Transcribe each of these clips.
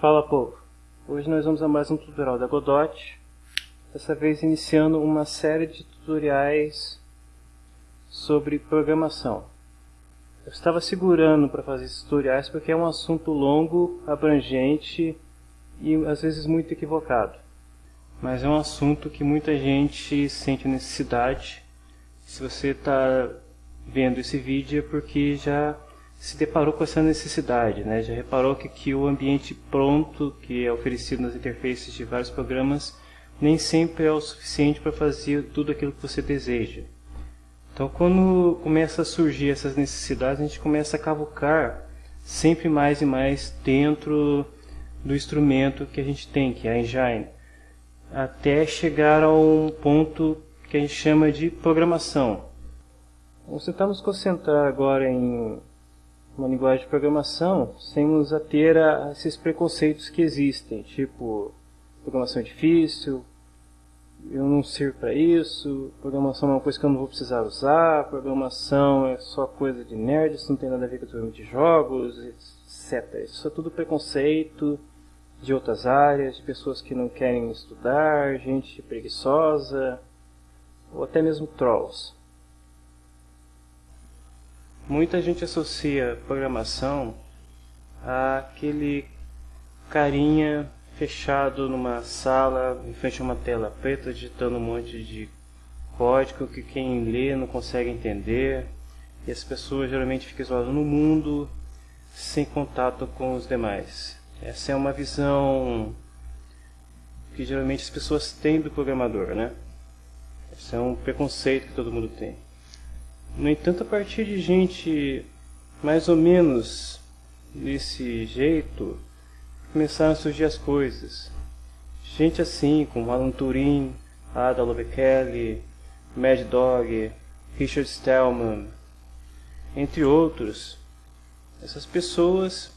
Fala povo, hoje nós vamos a mais um tutorial da Godot, dessa vez iniciando uma série de tutoriais sobre programação. Eu estava segurando para fazer esses tutoriais porque é um assunto longo, abrangente e às vezes muito equivocado. Mas é um assunto que muita gente sente necessidade. Se você está vendo esse vídeo é porque já se deparou com essa necessidade, né? já reparou que, que o ambiente pronto que é oferecido nas interfaces de vários programas nem sempre é o suficiente para fazer tudo aquilo que você deseja. Então quando começa a surgir essas necessidades, a gente começa a cavucar sempre mais e mais dentro do instrumento que a gente tem, que é a engine, até chegar a um ponto que a gente chama de programação. Vamos tentar nos concentrar agora em uma linguagem de programação sem nos ater a esses preconceitos que existem, tipo programação é difícil, eu não sirvo para isso, programação é uma coisa que eu não vou precisar usar, programação é só coisa de nerd, isso não tem nada a ver com desenvolvimento de jogos, etc. Isso é tudo preconceito de outras áreas, de pessoas que não querem estudar, gente preguiçosa, ou até mesmo trolls. Muita gente associa programação àquele carinha fechado numa sala em frente a uma tela preta digitando um monte de código que quem lê não consegue entender e as pessoas geralmente ficam isoladas no mundo sem contato com os demais. Essa é uma visão que geralmente as pessoas têm do programador, né? Esse é um preconceito que todo mundo tem. No entanto, a partir de gente mais ou menos desse jeito, começaram a surgir as coisas. Gente assim, como Alan Turing, Ada Lovekele, Mad Dog, Richard Stallman, entre outros. Essas pessoas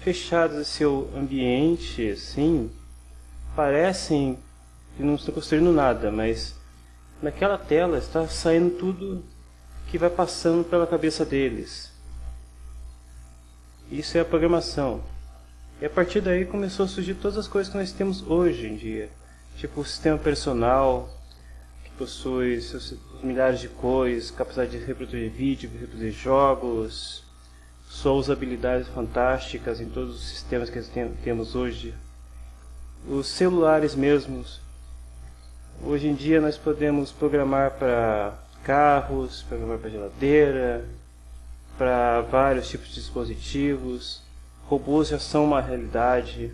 fechadas em seu ambiente, assim, parecem que não estão construindo nada, mas naquela tela está saindo tudo que vai passando pela cabeça deles. Isso é a programação. E a partir daí começou a surgir todas as coisas que nós temos hoje em dia. Tipo o sistema personal, que possui seus milhares de cores, capacidade de reproduzir vídeo, reproduzir jogos, sua usabilidade fantásticas em todos os sistemas que temos hoje. Os celulares mesmos. Hoje em dia nós podemos programar para carros, para geladeira, para vários tipos de dispositivos. Robôs já são uma realidade.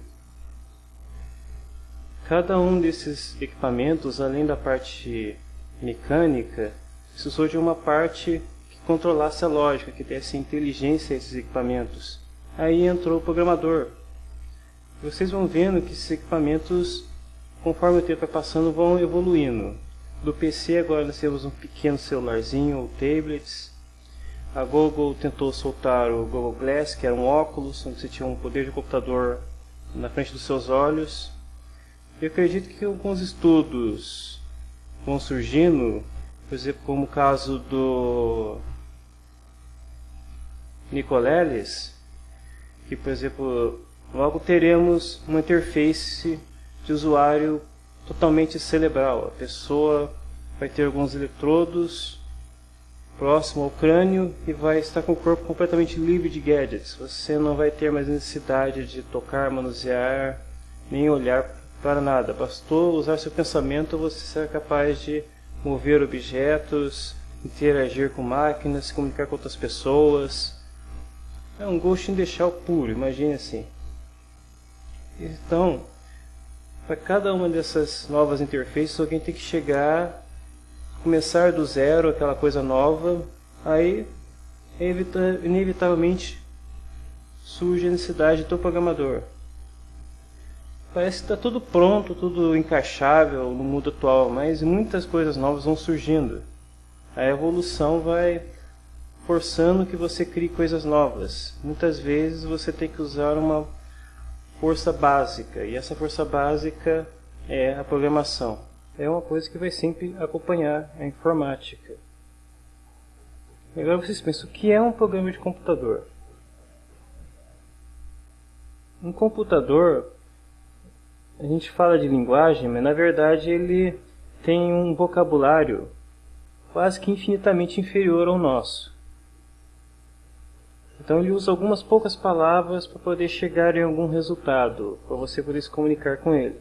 Cada um desses equipamentos, além da parte mecânica, precisou de uma parte que controlasse a lógica, que desse inteligência a esses equipamentos. Aí entrou o programador. Vocês vão vendo que esses equipamentos, conforme o tempo vai passando, vão evoluindo. Do PC agora nós temos um pequeno celularzinho ou tablets. A Google tentou soltar o Google Glass, que era um óculos onde você tinha um poder de computador na frente dos seus olhos. Eu acredito que alguns estudos vão surgindo, por exemplo, como o caso do Nicoleles, que por exemplo, logo teremos uma interface de usuário totalmente cerebral. A pessoa vai ter alguns eletrodos próximo ao crânio e vai estar com o corpo completamente livre de gadgets. Você não vai ter mais necessidade de tocar, manusear, nem olhar para nada. Bastou usar seu pensamento, você será capaz de mover objetos, interagir com máquinas, se comunicar com outras pessoas. É um Ghost in the Shell puro, imagine assim. Então, para cada uma dessas novas interfaces, alguém tem que chegar, começar do zero, aquela coisa nova, aí inevitavelmente surge a necessidade do programador. Parece que está tudo pronto, tudo encaixável no mundo atual, mas muitas coisas novas vão surgindo. A evolução vai forçando que você crie coisas novas. Muitas vezes você tem que usar uma força básica, e essa força básica é a programação. É uma coisa que vai sempre acompanhar a informática. Agora vocês pensam, o que é um programa de computador? Um computador, a gente fala de linguagem, mas na verdade ele tem um vocabulário quase que infinitamente inferior ao nosso. Então ele usa algumas poucas palavras para poder chegar em algum resultado, para você poder se comunicar com ele.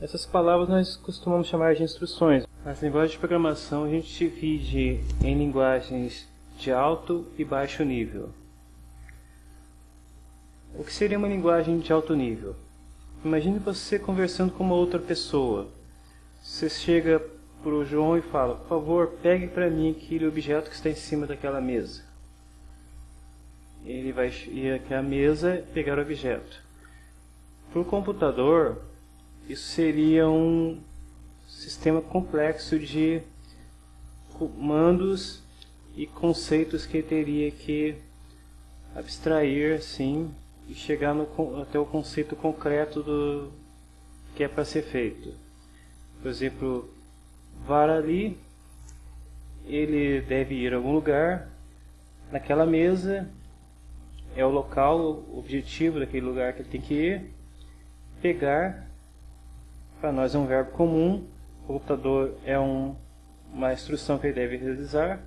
Essas palavras nós costumamos chamar de instruções. As linguagens de programação a gente divide em linguagens de alto e baixo nível. O que seria uma linguagem de alto nível? Imagine você conversando com uma outra pessoa. Você chega para o João e fala: Por favor, pegue para mim aquele objeto que está em cima daquela mesa. Ele vai ir aqui à mesa pegar o objeto. Para o computador, isso seria um sistema complexo de comandos e conceitos que teria que abstrair assim e chegar no, até o conceito concreto do que é para ser feito. Por exemplo, VAR ali, ele deve ir a algum lugar, naquela mesa é o local, o objetivo daquele lugar que ele tem que ir, pegar, para nós é um verbo comum, computador é um, uma instrução que ele deve realizar,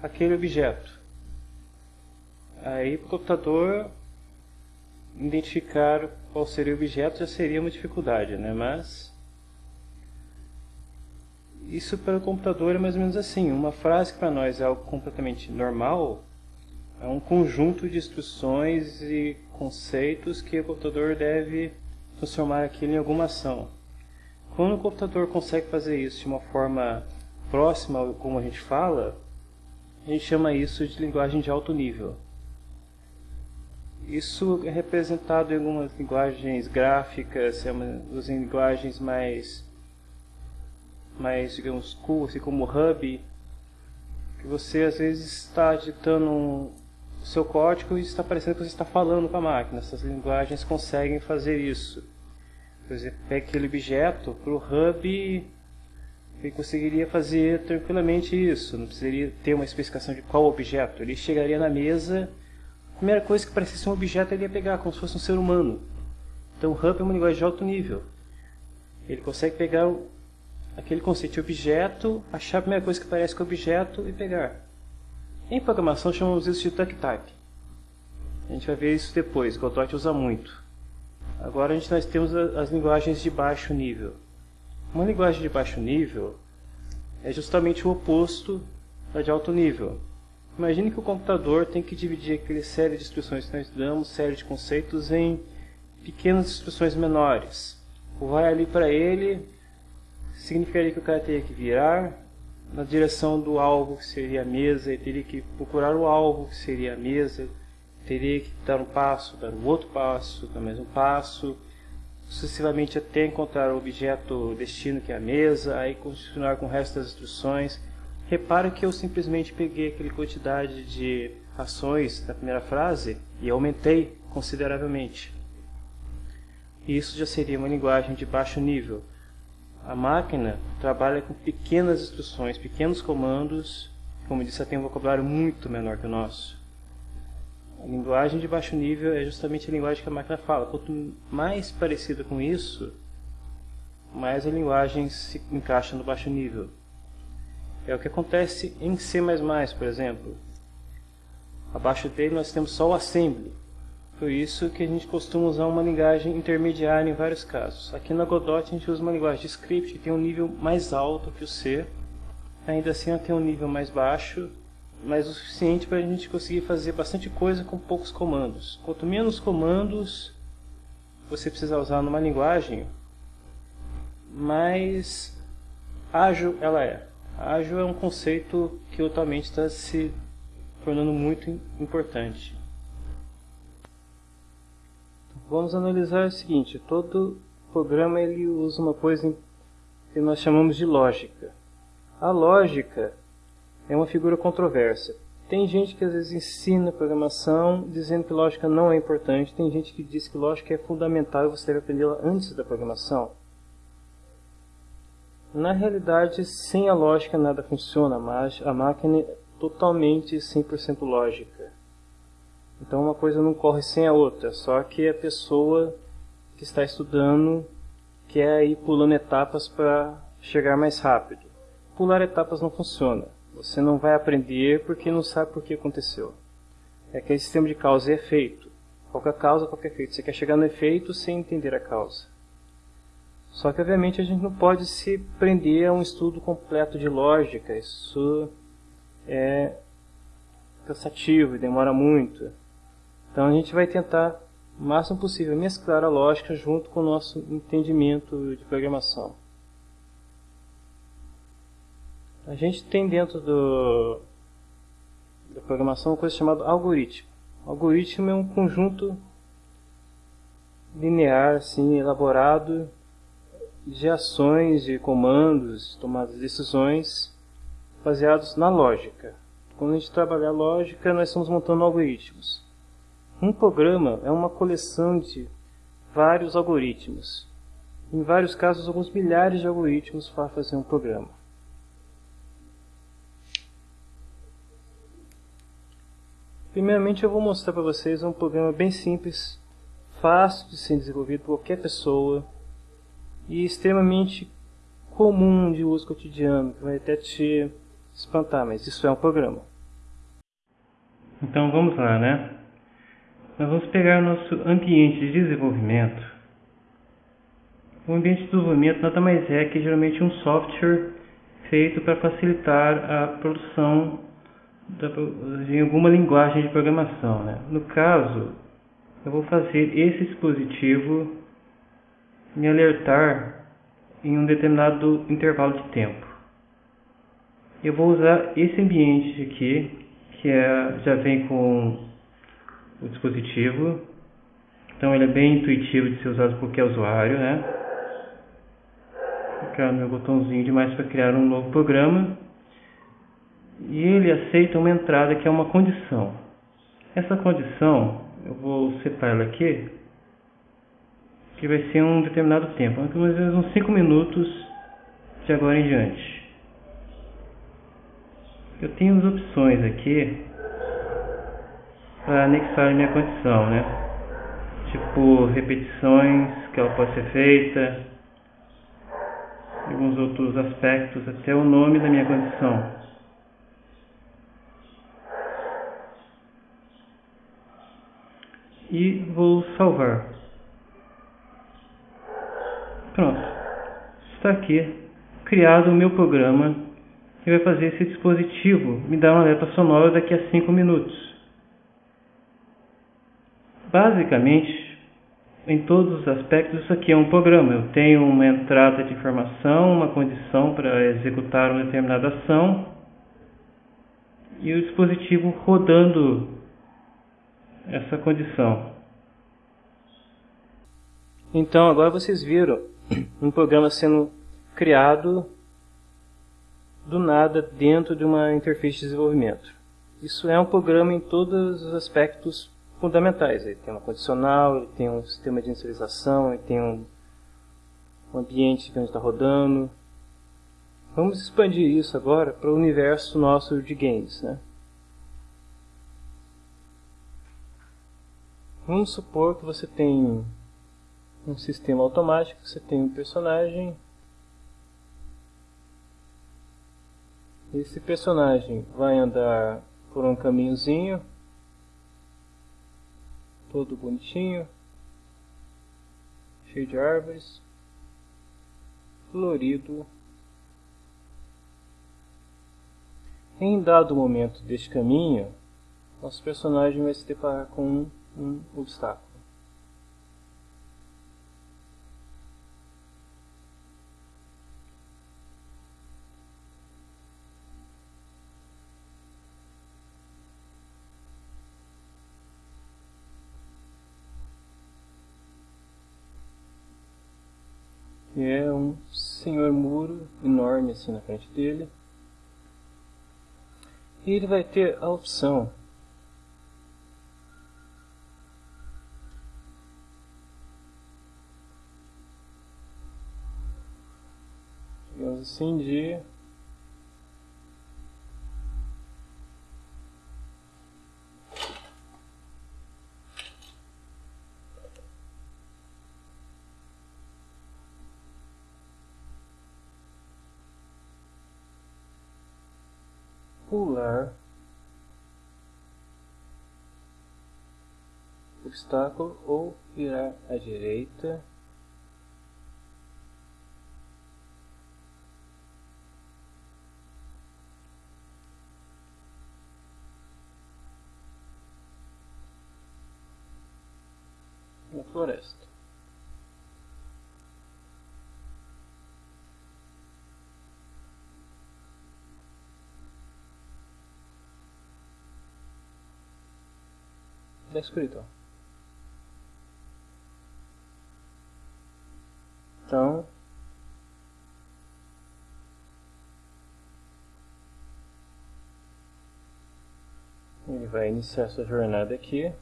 aquele objeto. Aí para o computador identificar qual seria o objeto já seria uma dificuldade, né? mas isso para o computador é mais ou menos assim. Uma frase que para nós é algo completamente normal é um conjunto de instruções e conceitos que o computador deve transformar aquilo em alguma ação. Quando o computador consegue fazer isso de uma forma próxima como a gente fala, a gente chama isso de linguagem de alto nível. Isso é representado em algumas linguagens gráficas, é das linguagens mais, mais digamos, cool, assim como Hub, que você às vezes está digitando o seu código e está parecendo que você está falando com a máquina. Essas linguagens conseguem fazer isso. Por exemplo, pega aquele objeto para o Hub ele conseguiria fazer tranquilamente isso, não precisaria ter uma especificação de qual objeto. Ele chegaria na mesa primeira coisa que parecesse um objeto ele ia pegar, como se fosse um ser humano. Então o Hub é uma linguagem de alto nível. Ele consegue pegar aquele conceito de objeto, achar a primeira coisa que parece com o objeto e pegar. Em programação chamamos isso de duck type. A gente vai ver isso depois, Godot usa muito. Agora a gente, nós temos as linguagens de baixo nível. Uma linguagem de baixo nível é justamente o oposto da de alto nível. Imagine que o computador tem que dividir aquela série de instruções que nós damos, série de conceitos, em pequenas instruções menores. Vai ali para ele significaria que o cara teria que virar na direção do alvo que seria a mesa, ele teria que procurar o alvo que seria a mesa, teria que dar um passo, dar um outro passo, dar mais um passo, sucessivamente até encontrar o objeto destino que é a mesa, aí continuar com o resto das instruções Repare que eu simplesmente peguei aquela quantidade de ações da primeira frase e aumentei consideravelmente. Isso já seria uma linguagem de baixo nível. A máquina trabalha com pequenas instruções, pequenos comandos, como disse, tem um vocabulário muito menor que o nosso. A linguagem de baixo nível é justamente a linguagem que a máquina fala. Quanto mais parecida com isso, mais a linguagem se encaixa no baixo nível. É o que acontece em C++, por exemplo. Abaixo dele nós temos só o assembly. Por isso que a gente costuma usar uma linguagem intermediária em vários casos. Aqui na Godot a gente usa uma linguagem de script que tem um nível mais alto que o C. Ainda assim ela tem um nível mais baixo, mas o suficiente para a gente conseguir fazer bastante coisa com poucos comandos. Quanto menos comandos você precisa usar numa linguagem, mais ágil ela é. Ágil é um conceito que atualmente está se tornando muito importante. Vamos analisar o seguinte: todo programa ele usa uma coisa que nós chamamos de lógica. A lógica é uma figura controversa. Tem gente que às vezes ensina programação dizendo que lógica não é importante. Tem gente que diz que lógica é fundamental e você deve aprendê-la antes da programação. Na realidade, sem a lógica nada funciona, mas a máquina é totalmente 100% lógica. Então uma coisa não corre sem a outra, só que a pessoa que está estudando quer ir pulando etapas para chegar mais rápido. Pular etapas não funciona. Você não vai aprender porque não sabe por que aconteceu. É aquele sistema de causa e efeito. Qualquer causa, qualquer efeito. Você quer chegar no efeito sem entender a causa. Só que, obviamente, a gente não pode se prender a um estudo completo de lógica. Isso é cansativo e demora muito. Então, a gente vai tentar, o máximo possível, mesclar a lógica junto com o nosso entendimento de programação. A gente tem dentro do, da programação uma coisa chamada algoritmo. O algoritmo é um conjunto linear, assim, elaborado de ações, de comandos, tomadas de decisões baseados na lógica. Quando a gente trabalha a lógica, nós estamos montando algoritmos. Um programa é uma coleção de vários algoritmos. Em vários casos, alguns milhares de algoritmos para fazer um programa. Primeiramente, eu vou mostrar para vocês um programa bem simples, fácil de ser desenvolvido por qualquer pessoa e extremamente comum de uso cotidiano, que vai até te espantar, mas isso é um programa. Então vamos lá, né? Nós vamos pegar o nosso ambiente de desenvolvimento. O ambiente de desenvolvimento nada mais é que geralmente um software feito para facilitar a produção de alguma linguagem de programação. Né? No caso, eu vou fazer esse dispositivo me alertar em um determinado intervalo de tempo. Eu vou usar esse ambiente aqui, que é, já vem com o dispositivo. Então ele é bem intuitivo de ser usado por qualquer usuário, né? Clicar no meu botãozinho demais para criar um novo programa. E ele aceita uma entrada que é uma condição. Essa condição, eu vou setar ela aqui que vai ser um determinado tempo, mais ou menos uns 5 minutos de agora em diante. Eu tenho as opções aqui para anexar minha condição, né? Tipo repetições que ela pode ser feita, alguns outros aspectos, até o nome da minha condição. E vou salvar. Pronto. Está aqui criado o meu programa que vai fazer esse dispositivo me dar uma alerta sonora daqui a 5 minutos. Basicamente, em todos os aspectos, isso aqui é um programa. Eu tenho uma entrada de informação, uma condição para executar uma determinada ação e o dispositivo rodando essa condição. Então agora vocês viram um programa sendo criado do nada dentro de uma interface de desenvolvimento. Isso é um programa em todos os aspectos fundamentais. Ele tem uma condicional, ele tem um sistema de inicialização, ele tem um, um ambiente que a gente está rodando. Vamos expandir isso agora para o universo nosso de games. Né? Vamos supor que você tem um sistema automático, você tem um personagem. Esse personagem vai andar por um caminhozinho, todo bonitinho, cheio de árvores, florido. Em dado momento deste caminho, nosso personagem vai se deparar com um, um obstáculo. Que é um senhor muro enorme assim na frente dele. E ele vai ter a opção digamos assim de pular obstáculo ou virar à direita na floresta. Da escuridão. Então, ele vai iniciar sua jornada aqui,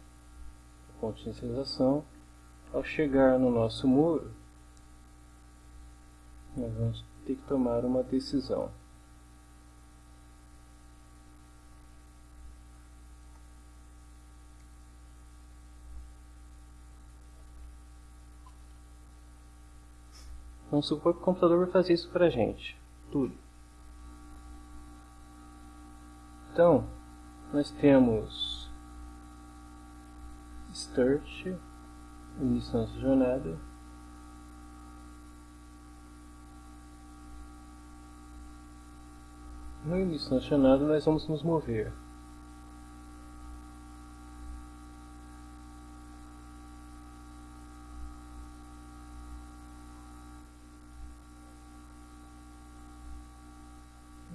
ponto de inicialização. Ao chegar no nosso muro, nós vamos ter que tomar uma decisão. Supor que o computador vai fazer isso para a gente. Tudo. Então, nós temos start, início da jornada. No início da jornada, nós vamos nos mover.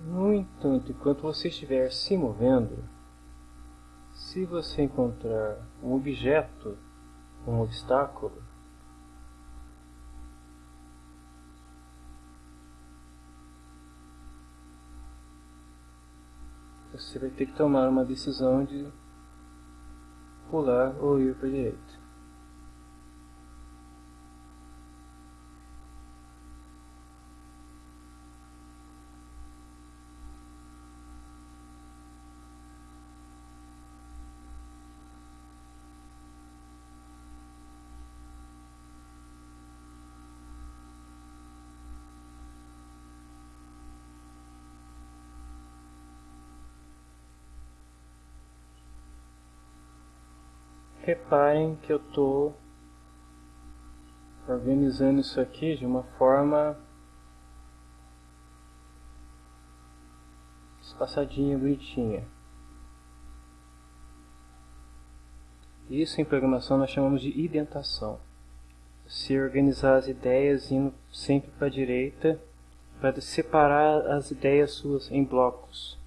No entanto, enquanto você estiver se movendo, se você encontrar um objeto, um obstáculo, você vai ter que tomar uma decisão de pular ou ir para a direita. Reparem que eu estou organizando isso aqui de uma forma espaçadinha, bonitinha. Isso em programação nós chamamos de identação. Se organizar as ideias indo sempre para a direita para separar as ideias suas em blocos.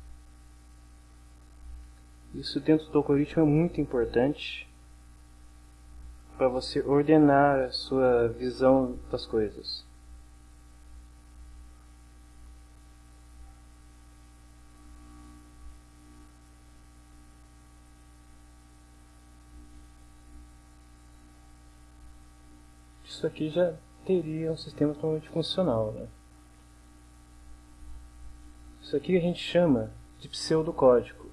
Isso dentro do algoritmo é muito importante para você ordenar a sua visão das coisas. Isso aqui já teria um sistema totalmente funcional. Né? Isso aqui a gente chama de pseudocódigo.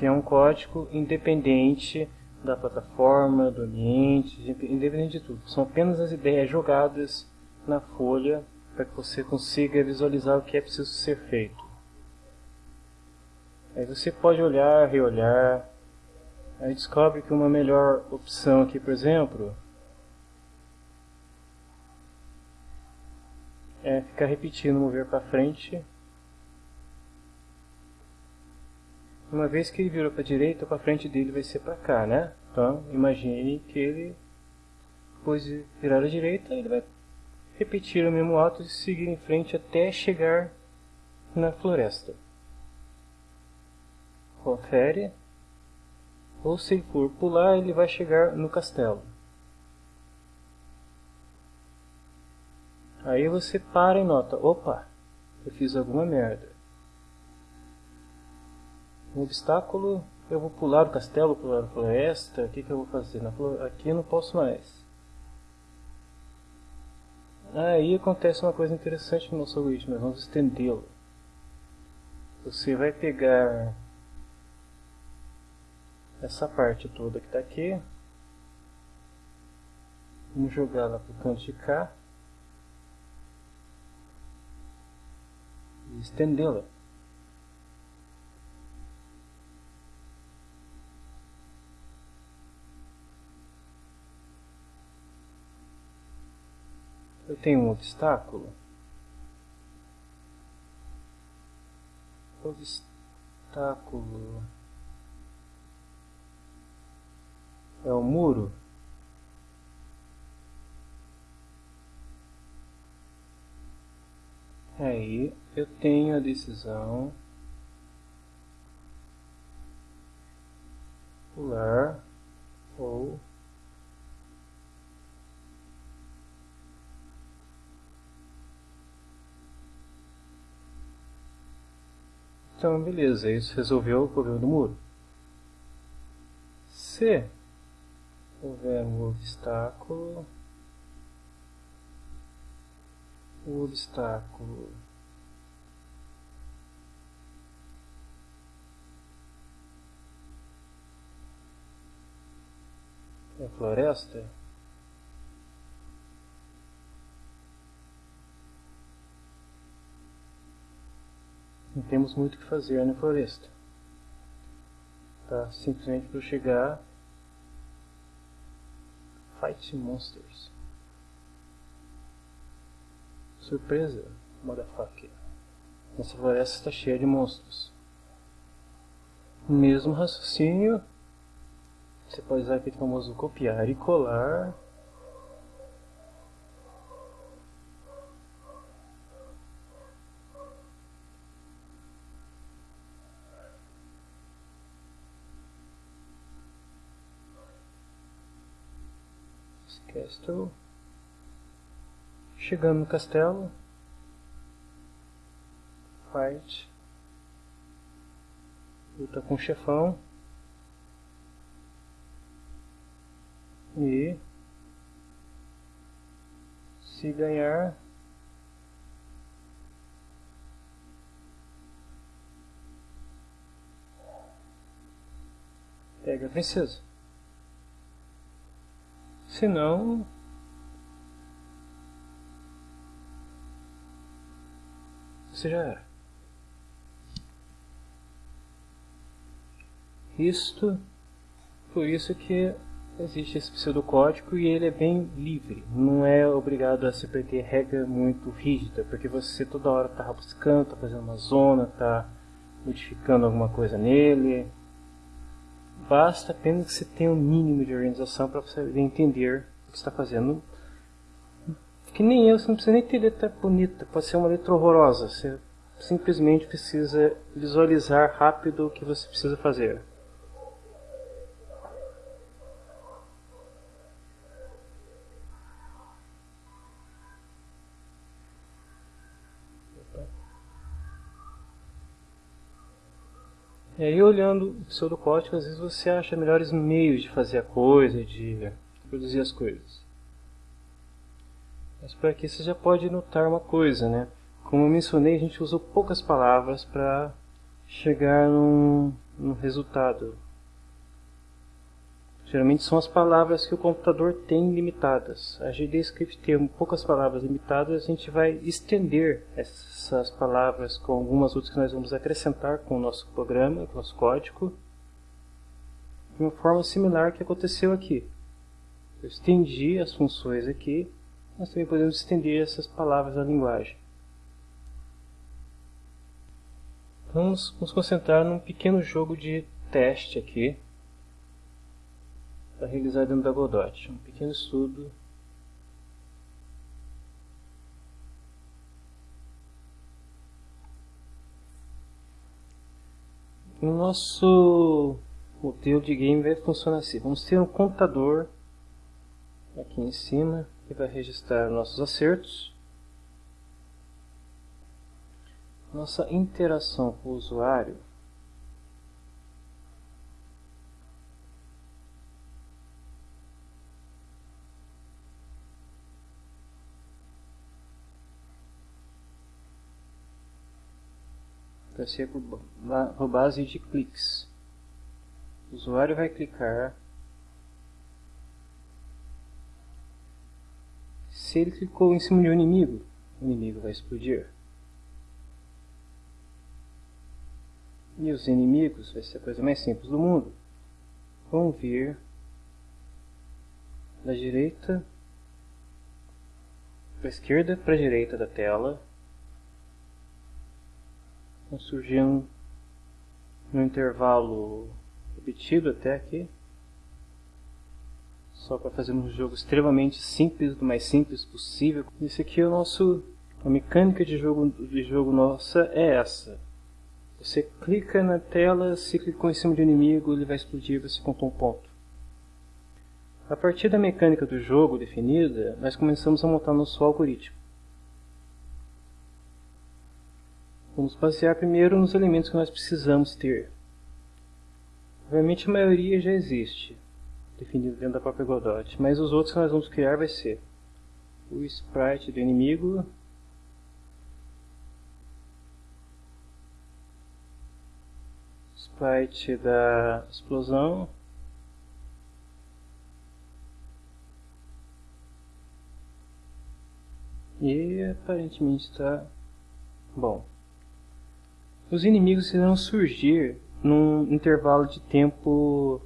Que é um código independente da plataforma, do ambiente, independente de tudo. São apenas as ideias jogadas na folha para que você consiga visualizar o que é preciso ser feito. Aí você pode olhar, reolhar, aí descobre que uma melhor opção aqui, por exemplo, é ficar repetindo mover para frente Uma vez que ele virou para a direita, para frente dele vai ser para cá, né? Então, imagine que ele, depois de virar à direita, ele vai repetir o mesmo ato e seguir em frente até chegar na floresta. Confere. Ou se ele for pular, ele vai chegar no castelo. Aí você para e nota, opa, eu fiz alguma merda um obstáculo, eu vou pular o castelo, pular a floresta, o que, que eu vou fazer? Na. Aqui eu não posso mais. Aí acontece uma coisa interessante no nosso algoritmo, vamos estendê-lo. Você vai pegar essa parte toda que está aqui, Vamos jogar lá para o canto de cá. E estendê-la. Eu tenho um obstáculo. Obstáculo. É o muro? Aí eu tenho a decisão pular ou Então, beleza, isso resolveu o problema do muro. Se houver um obstáculo, o obstáculo é floresta, não temos muito o que fazer na floresta. Tá? Simplesmente para chegar Fight Monsters. Surpresa, motherfucker. Nossa floresta está cheia de monstros. Mesmo raciocínio, você pode usar aquele famoso copiar e colar Castle. Chegando no castelo. Fight. Luta com o chefão. E se ganhar pega a princesa. Senão. Você já era. Isto. Por isso que existe esse pseudocódigo e ele é bem livre. Não é obrigado a se ter regra muito rígida, porque você toda hora está buscando, está fazendo uma zona, está modificando alguma coisa nele basta apenas que você tenha um mínimo de organização para você entender o que está fazendo. Que nem eu, você não precisa nem ter letra bonita, pode ser uma letra horrorosa. Você simplesmente precisa visualizar rápido o que você precisa fazer. E aí olhando o pseudocódigo, às vezes você acha melhores meios de fazer a coisa, de produzir as coisas. Mas por aqui você já pode notar uma coisa, né? Como eu mencionei, a gente usou poucas palavras para chegar num, num resultado. Geralmente são as palavras que o computador tem limitadas. A GDScript tem poucas palavras limitadas, a gente vai estender essas palavras com algumas outras que nós vamos acrescentar com o nosso programa, com o nosso código, de uma forma similar que aconteceu aqui. Eu estendi as funções aqui, nós também podemos estender essas palavras na linguagem. Vamos nos concentrar num pequeno jogo de teste aqui para realizar dentro da Godot. Um pequeno estudo O nosso modelo de game vai funcionar assim. Vamos ter um contador aqui em cima que vai registrar nossos acertos. Nossa interação com o usuário ser por, base de cliques. O usuário vai clicar se ele clicou em cima de um inimigo, o inimigo vai explodir. E os inimigos, vai ser a coisa mais simples do mundo, vão vir da direita para a esquerda para a direita da tela, vão surgindo no intervalo repetido até aqui, só para fazer um jogo extremamente simples, do mais simples possível. Esse aqui é o nosso, a mecânica de jogo, de jogo nossa é essa. Você clica na tela, se clicou em cima de um inimigo, ele vai explodir, você contou um ponto. A partir da mecânica do jogo definida, nós começamos a montar nosso algoritmo. Vamos basear primeiro nos elementos que nós precisamos ter. Obviamente a maioria já existe, definido dentro da própria Godot, mas os outros que nós vamos criar vai ser o sprite do inimigo, sprite da explosão, e aparentemente está bom. Os inimigos irão surgir num intervalo de tempo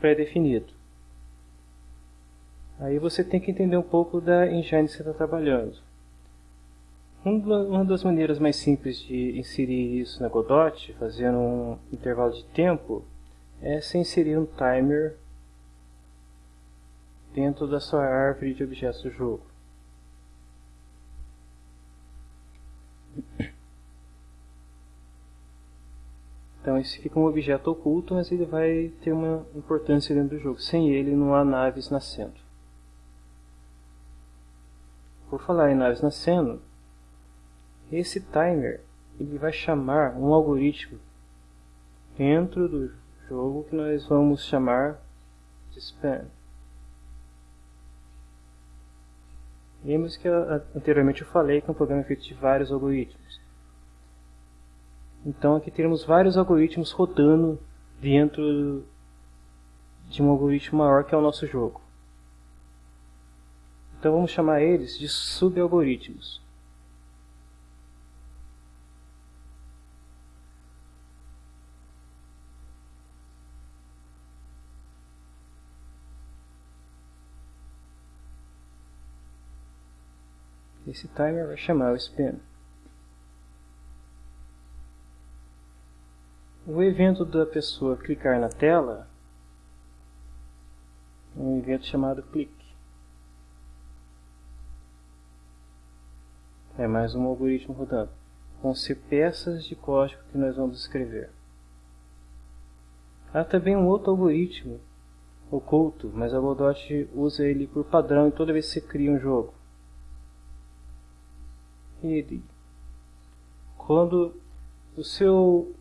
pré-definido. Aí você tem que entender um pouco da engine que você está trabalhando. Uma das maneiras mais simples de inserir isso na Godot, fazendo um intervalo de tempo, é se inserir um timer dentro da sua árvore de objetos do jogo. Então esse fica um objeto oculto, mas ele vai ter uma importância dentro do jogo. Sem ele não há naves nascendo. Por falar em naves nascendo, esse timer ele vai chamar um algoritmo dentro do jogo que nós vamos chamar de span. Lembra que anteriormente eu falei que é um programa feito de vários algoritmos. Então aqui teremos vários algoritmos rodando dentro de um algoritmo maior que é o nosso jogo. Então vamos chamar eles de subalgoritmos. Esse timer vai chamar o spin. O evento da pessoa clicar na tela é um evento chamado clique. É mais um algoritmo rodando. Vão ser peças de código que nós vamos escrever. Há também um outro algoritmo oculto, mas a Godot usa ele por padrão em toda vez que você cria um jogo. Ele, quando o seu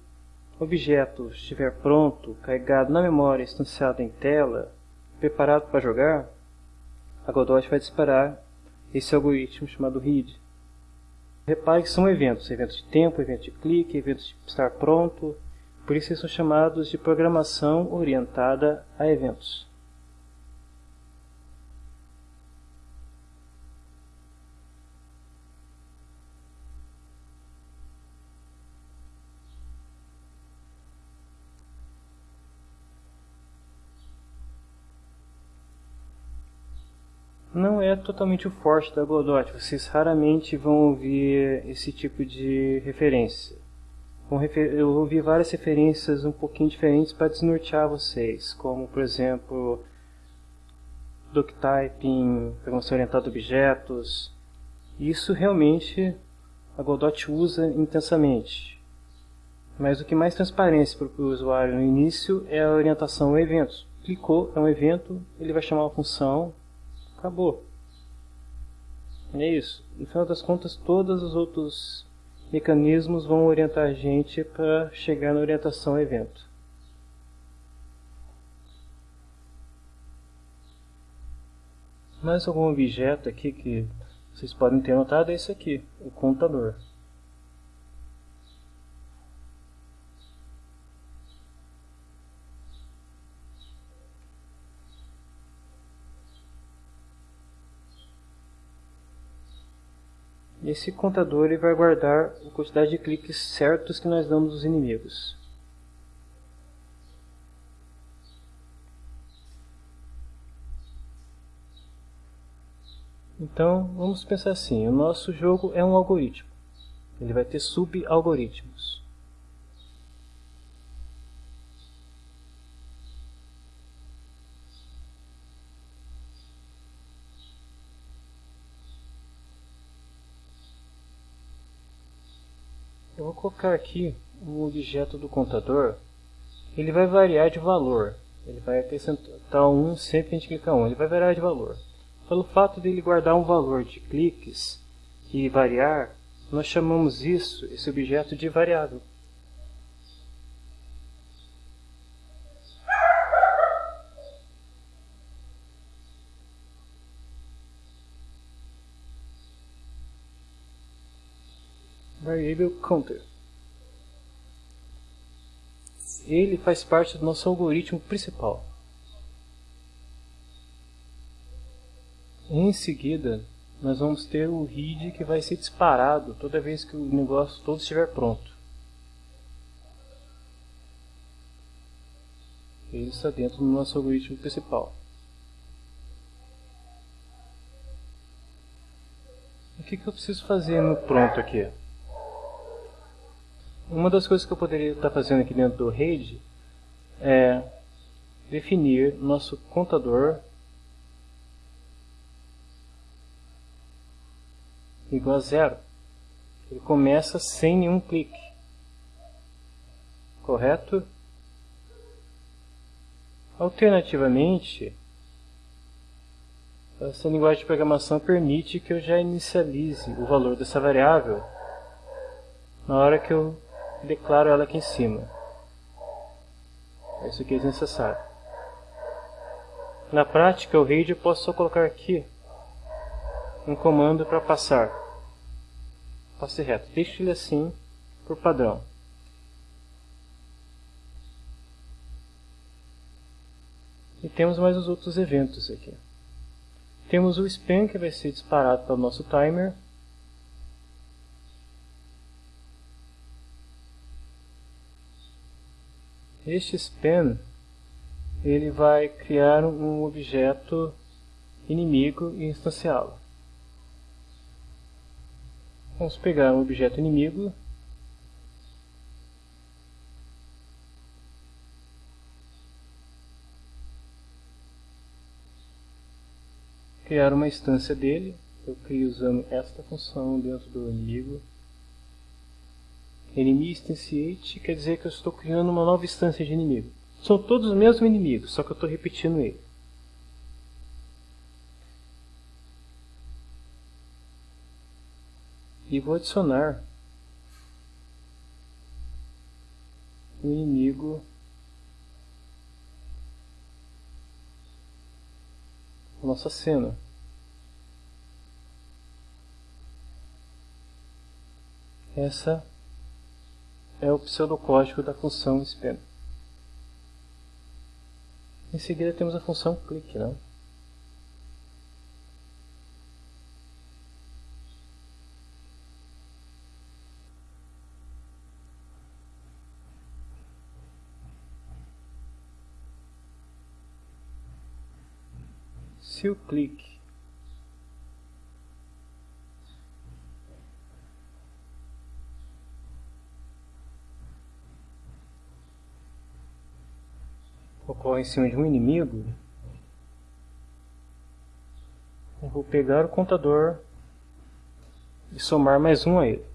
objeto estiver pronto, carregado na memória, instanciado em tela, preparado para jogar, a Godot vai disparar esse algoritmo chamado read. Repare que são eventos, eventos de tempo, evento de clique, eventos de estar pronto, por isso eles são chamados de programação orientada a eventos. Não é totalmente o forte da Godot. Vocês raramente vão ouvir esse tipo de referência. Eu ouvi várias referências um pouquinho diferentes para desnortear vocês, como por exemplo Doctyping, programação orientada a objetos. Isso realmente a Godot usa intensamente. Mas o que mais transparência para o usuário no início é a orientação a eventos. Clicou, é um evento, ele vai chamar uma função, Acabou. É isso. No final das contas, todos os outros mecanismos vão orientar a gente para chegar na orientação ao evento. Mais algum objeto aqui que vocês podem ter notado é esse aqui, o contador. Esse contador ele vai guardar a quantidade de cliques certos que nós damos aos inimigos. Então, vamos pensar assim, o nosso jogo é um algoritmo. Ele vai ter sub-algoritmos. Colocar aqui um objeto do contador. Ele vai variar de valor. Ele vai acrescentar 1 sempre que a gente clicar 1. Ele vai variar de valor. Pelo fato de ele guardar um valor de cliques e variar, nós chamamos isso, esse objeto, de variável. Variable Counter. Ele faz parte do nosso algoritmo principal. Em seguida, nós vamos ter o read que vai ser disparado toda vez que o negócio todo estiver pronto. Ele está dentro do nosso algoritmo principal. O que, que eu preciso fazer no pronto aqui? Uma das coisas que eu poderia estar fazendo aqui dentro do RAID é definir nosso contador igual a zero. Ele começa sem nenhum clique. Correto? Alternativamente, essa linguagem de programação permite que eu já inicialize o valor dessa variável na hora que eu declaro ela aqui em cima. Isso aqui é necessário. Na prática, o read eu posso só colocar aqui um comando para passar. Passe reto. Deixe ele assim por padrão. E temos mais os outros eventos aqui. Temos o span que vai ser disparado pelo nosso timer. Este span ele vai criar um objeto inimigo e instanciá-lo. Vamos pegar um objeto inimigo criar uma instância dele. Eu crio usando esta função dentro do inimigo. Enemy instantiate quer dizer que eu estou criando uma nova instância de inimigo. São todos os mesmos inimigos, só que eu estou repetindo ele. e vou adicionar o inimigo nossa cena. Essa é o pseudocódigo da função span. Em seguida temos a função click, né? se o clique ocorre em cima de um inimigo, eu vou pegar o contador e somar mais um a ele.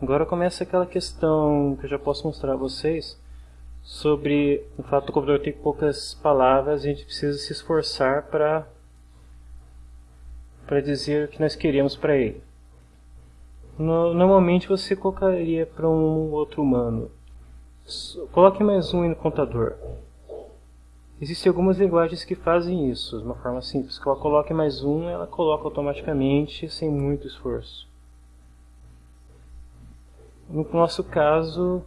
Agora começa aquela questão que eu já posso mostrar a vocês sobre o fato do computador ter poucas palavras, a gente precisa se esforçar para para dizer o que nós queremos para ele. No, normalmente você colocaria para um outro humano. Coloque mais um no contador. Existem algumas linguagens que fazem isso de uma forma simples. Que ela coloque mais um, ela coloca automaticamente sem muito esforço. No nosso caso,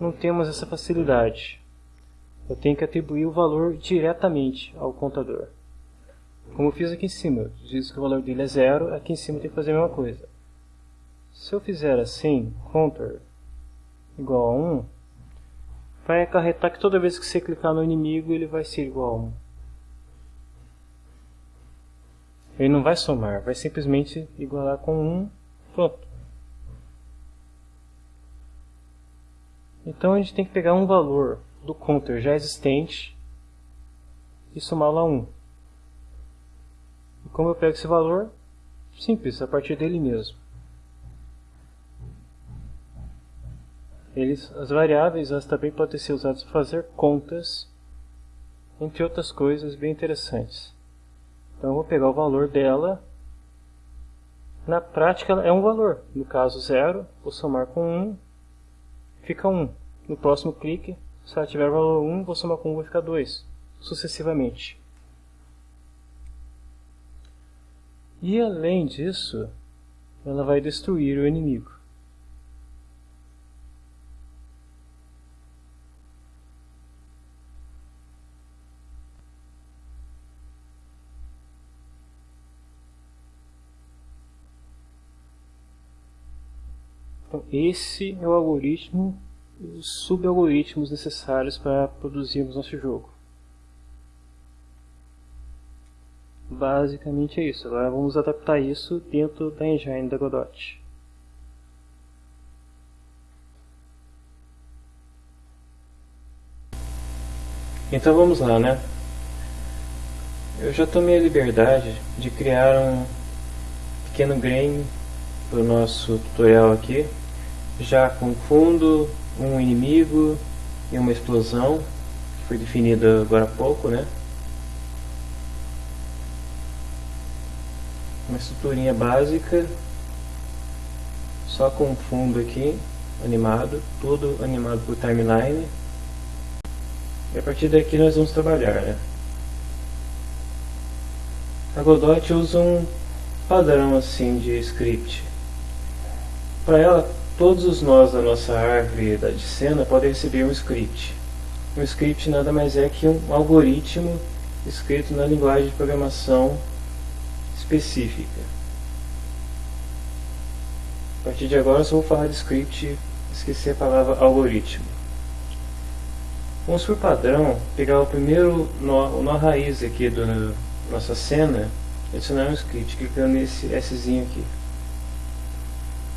não temos essa facilidade. Eu tenho que atribuir o valor diretamente ao contador. como eu fiz aqui em cima, diz que o valor dele é zero, aqui em cima tem que fazer a mesma coisa. Se eu fizer assim, counter igual a 1, vai acarretar que toda vez que você clicar no inimigo ele vai ser igual a 1. Ele não vai somar, vai simplesmente igualar com 1, pronto. Então a gente tem que pegar um valor do counter já existente e somá-lo a 1. E como eu pego esse valor? Simples, a partir dele mesmo. Eles, as variáveis elas também podem ser usadas para fazer contas, entre outras coisas bem interessantes. Então eu vou pegar o valor dela. Na prática é um valor. No caso 0, vou somar com 1, um, fica 1. Um. No próximo clique, se ela tiver valor 1, um, vou somar com 1, um, vai ficar 2. Sucessivamente. E além disso, ela vai destruir o inimigo. Então, esse é o algoritmo e os subalgoritmos necessários para produzirmos nosso jogo. Basicamente é isso. Agora vamos adaptar isso dentro da engine da Godot. Então vamos lá, né? Eu já tomei a liberdade de criar um pequeno game para o nosso tutorial aqui já com fundo, um inimigo e uma explosão, que foi definida agora há pouco, né? Uma estruturinha básica, só com fundo aqui, animado, tudo animado por timeline. E a partir daqui nós vamos trabalhar, né? A Godot usa um padrão assim de script. Para ela Todos os nós da nossa árvore de cena podem receber um script. Um script nada mais é que um algoritmo escrito na linguagem de programação específica. A partir de agora eu só vou falar de script, esqueci a palavra algoritmo. Vamos por padrão pegar o primeiro nó, o nó raiz aqui da nossa cena, adicionar um script, clicando nesse Szinho aqui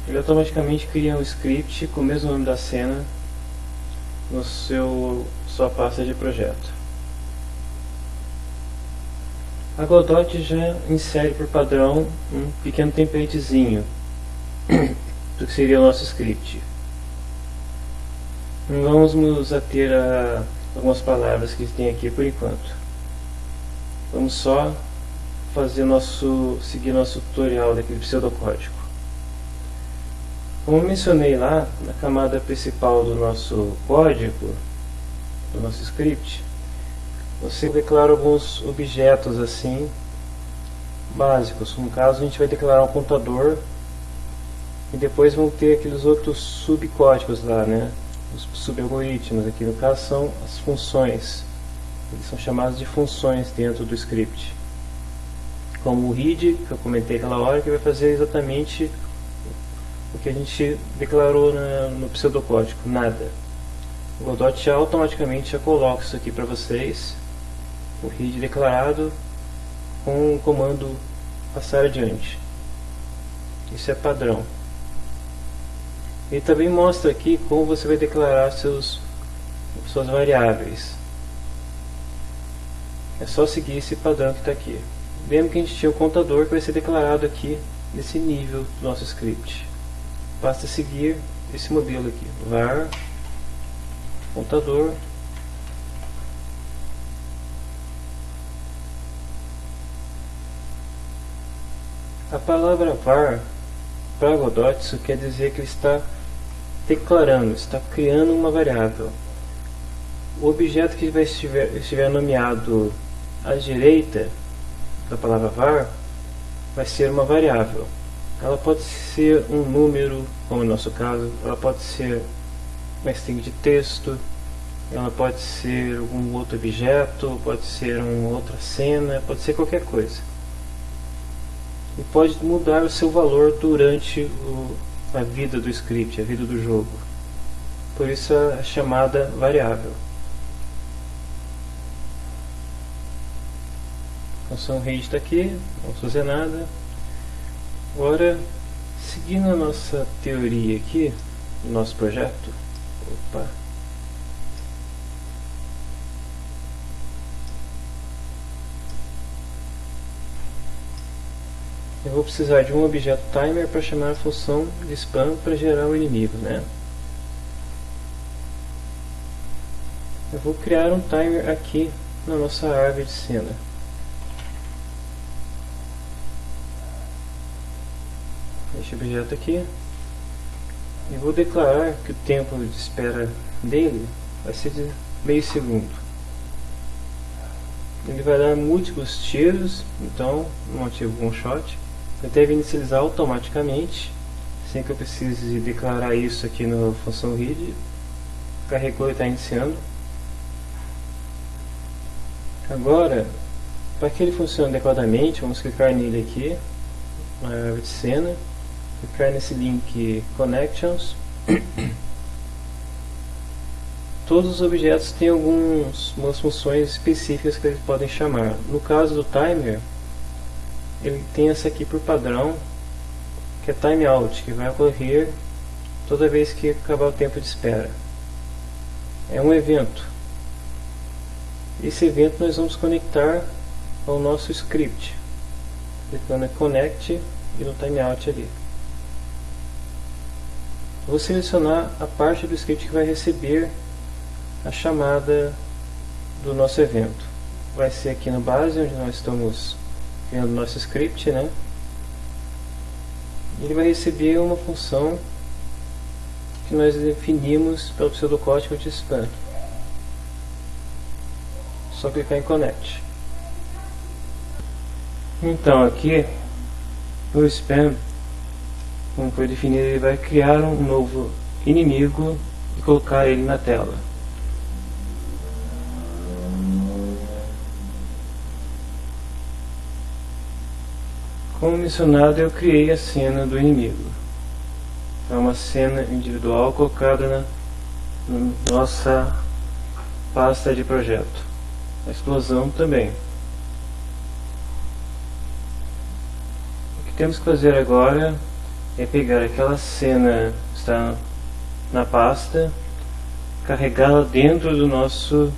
ele automaticamente cria um script com o mesmo nome da cena no seu sua pasta de projeto. A Godot já insere por padrão um pequeno templatezinho do que seria o nosso script. Vamos nos ater a algumas palavras que tem aqui por enquanto. Vamos só fazer nosso seguir nosso tutorial daquele pseudocódigo. Como mencionei lá, na camada principal do nosso código, do nosso script, você declara alguns objetos assim, básicos. No caso, a gente vai declarar um contador e depois vão ter aqueles outros subcódigos lá, né? Os subalgoritmos aqui, no caso, são as funções. Eles são chamados de funções dentro do script. Como o read, que eu comentei aquela hora, que vai fazer exatamente o que a gente declarou na, no pseudocódigo, nada. O Godot já automaticamente já coloca isso aqui para vocês, o read declarado com o comando passar adiante. Isso é padrão. Ele também mostra aqui como você vai declarar seus, suas variáveis. É só seguir esse padrão que está aqui. Lembra que a gente tinha o contador que vai ser declarado aqui nesse nível do nosso script basta seguir esse modelo aqui, var contador A palavra var para Godot isso quer dizer que ele está declarando, está criando uma variável. O objeto que vai estiver, estiver nomeado à direita da palavra var vai ser uma variável. Ela pode ser um número, como no nosso caso, ela pode ser uma string de texto, ela pode ser um outro objeto, pode ser uma outra cena, pode ser qualquer coisa. E pode mudar o seu valor durante o, a vida do script, a vida do jogo. Por isso a chamada variável. A função read está aqui, não vamos fazer nada. Agora, seguindo a nossa teoria aqui, do nosso projeto, opa, eu vou precisar de um objeto timer para chamar a função de spam para gerar o inimigo, né? Eu vou criar um timer aqui na nossa árvore de cena. Este objeto aqui. E vou declarar que o tempo de espera dele vai ser de meio segundo. Ele vai dar múltiplos tiros, então não ativo um shot. Ele deve inicializar automaticamente, sem que eu precise declarar isso aqui na função read. Carregou e está iniciando. Agora, para que ele funcione adequadamente, vamos clicar nele aqui, na árvore de cena, clicar nesse link Connections. Todos os objetos têm algumas funções específicas que eles podem chamar. No caso do timer, ele tem essa aqui por padrão, que é timeout, que vai ocorrer toda vez que acabar o tempo de espera. É um evento. Esse evento nós vamos conectar ao nosso script, clicando em Connect e no timeout ali. Vou selecionar a parte do script que vai receber a chamada do nosso evento. Vai ser aqui na base, onde nós estamos criando nosso script, né? Ele vai receber uma função que nós definimos pelo pseudocódigo de spam. Só clicar em Connect. Então aqui, o spam, como foi definido, ele vai criar um novo inimigo e colocar ele na tela. Como mencionado, eu criei a cena do inimigo. É uma cena individual colocada na, na nossa pasta de projeto. A explosão também. O que temos que fazer agora é pegar aquela cena que está na pasta, carregá-la dentro do nosso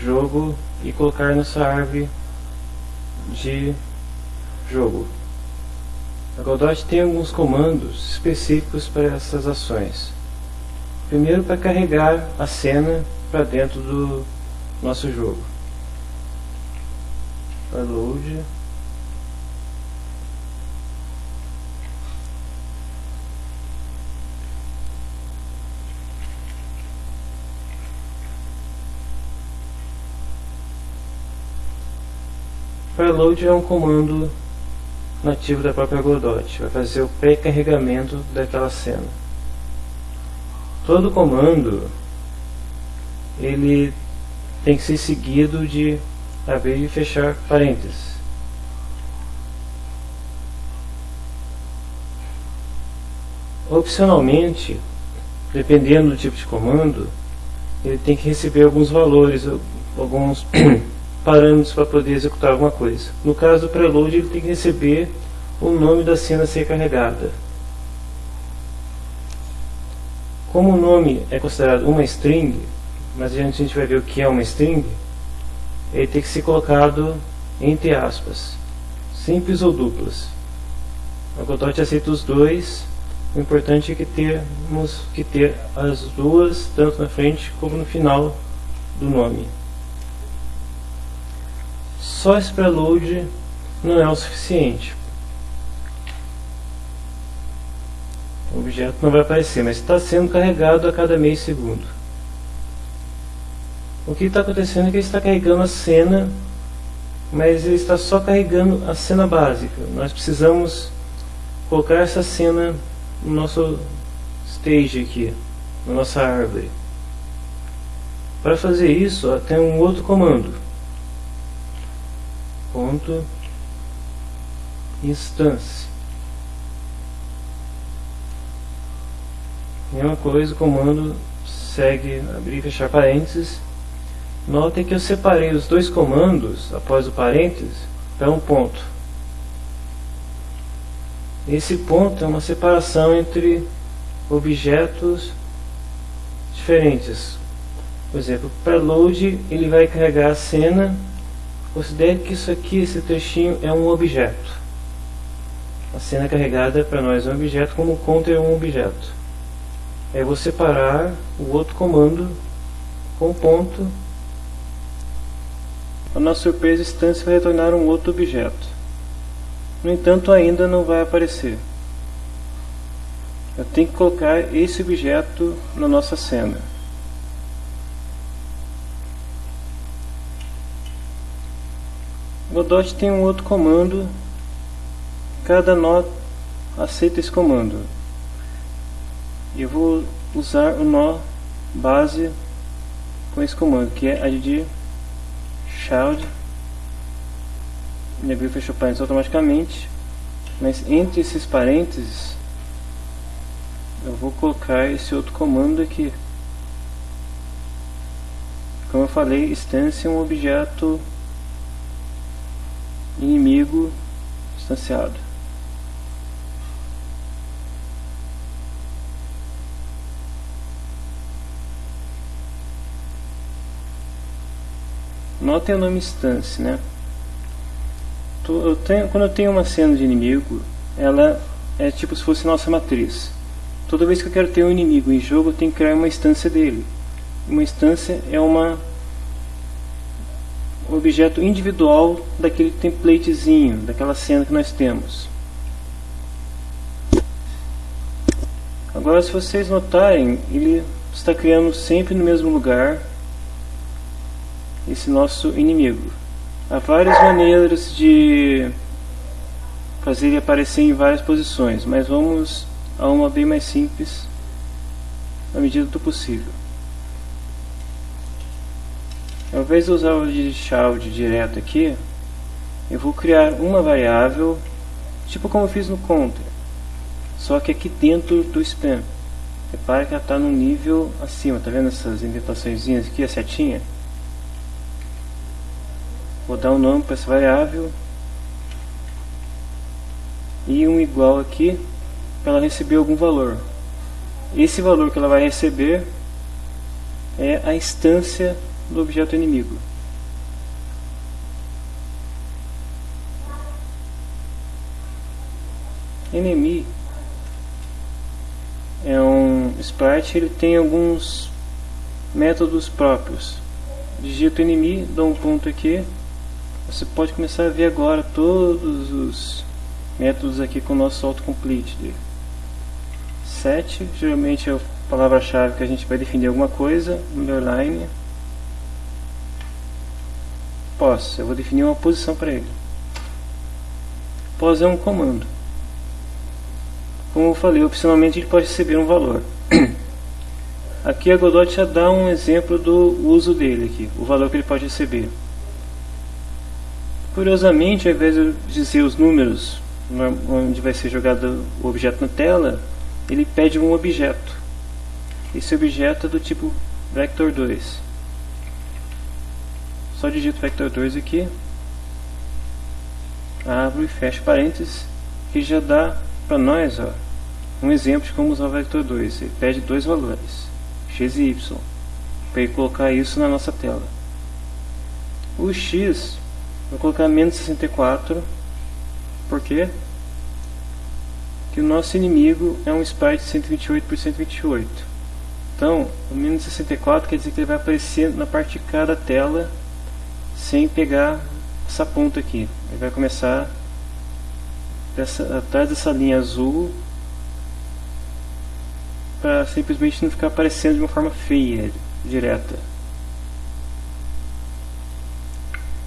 jogo e colocar nessa árvore de jogo. A Godot tem alguns comandos específicos para essas ações. Primeiro para carregar a cena para dentro do nosso jogo. Para load. Para load é um comando nativo da própria Godot, vai fazer o pré-carregamento daquela cena. Todo comando ele tem que ser seguido de abrir e fechar parênteses. Opcionalmente, dependendo do tipo de comando, ele tem que receber alguns valores, alguns parâmetros para poder executar alguma coisa. No caso do preload, ele tem que receber o nome da cena a ser carregada. Como o nome é considerado uma string, mas a gente, a gente vai ver o que é uma string, ele tem que ser colocado entre aspas, simples ou duplas. A Godot aceita os dois, o importante é que temos que ter as duas, tanto na frente como no final do nome. Só esse preload não é o suficiente. O objeto não vai aparecer, mas está sendo carregado a cada meio segundo. O que está acontecendo é que ele está carregando a cena, mas ele está só carregando a cena básica. Nós precisamos colocar essa cena no nosso stage aqui, na nossa árvore. Para fazer isso, ó, tem um outro comando. Ponto instância. Mesma coisa, o comando segue abrir e fechar parênteses. Notem que eu separei os dois comandos após o parênteses para um ponto. Esse ponto é uma separação entre objetos diferentes. Por exemplo, para load ele vai carregar a cena. Considere que isso aqui, esse trechinho, é um objeto. A cena carregada para nós é um objeto, como o counter é um objeto. É vou separar o outro comando com ponto. A nossa surpresa, instância vai retornar um outro objeto. No entanto, ainda não vai aparecer. Eu tenho que colocar esse objeto na nossa cena. Godot tem um outro comando, cada nó aceita esse comando. Eu vou usar o nó base com esse comando, que é add child e abriu e fechou parênteses automaticamente mas entre esses parênteses eu vou colocar esse outro comando aqui. Como eu falei, instância é um objeto inimigo instanciado. Notem o nome instância, né? Eu tenho, quando eu tenho uma cena de inimigo, ela é tipo se fosse nossa matriz. Toda vez que eu quero ter um inimigo em jogo, eu tenho que criar uma instância dele. Uma instância é uma objeto individual daquele templatezinho, daquela cena que nós temos. Agora, se vocês notarem, ele está criando sempre no mesmo lugar esse nosso inimigo. Há várias maneiras de fazer ele aparecer em várias posições, mas vamos a uma bem mais simples na medida do possível. Ao invés de usar o de child direto aqui, eu vou criar uma variável, tipo como eu fiz no counter, só que aqui dentro do span. Repare que ela está no nível acima, tá vendo essas indentações aqui, a setinha? Vou dar um nome para essa variável e um igual aqui para ela receber algum valor. Esse valor que ela vai receber é a instância do objeto inimigo. Enemy é um sprite, ele tem alguns métodos próprios. Digito enemy, dou um ponto aqui. Você pode começar a ver agora todos os métodos aqui com o nosso autocomplete dele. Set, geralmente é a palavra-chave que a gente vai definir alguma coisa, underline Posso, eu vou definir uma posição para ele. Pos é um comando. Como eu falei, opcionalmente ele pode receber um valor. Aqui a Godot já dá um exemplo do uso dele aqui, o valor que ele pode receber. Curiosamente, ao invés de dizer os números onde vai ser jogado o objeto na tela, ele pede um objeto. Esse objeto é do tipo vector2 só digito vector 2 aqui, abro e fecho parênteses, que já dá para nós ó, um exemplo de como usar o vector 2. Ele pede dois valores, x e y, para colocar isso na nossa tela. O x, vou colocar menos 64, por quê? Porque o nosso inimigo é um sprite 128 por 128. Então, o menos 64 quer dizer que ele vai aparecer na parte de cada tela sem pegar essa ponta aqui. Ele vai começar dessa, atrás dessa linha azul para simplesmente não ficar aparecendo de uma forma feia, direta.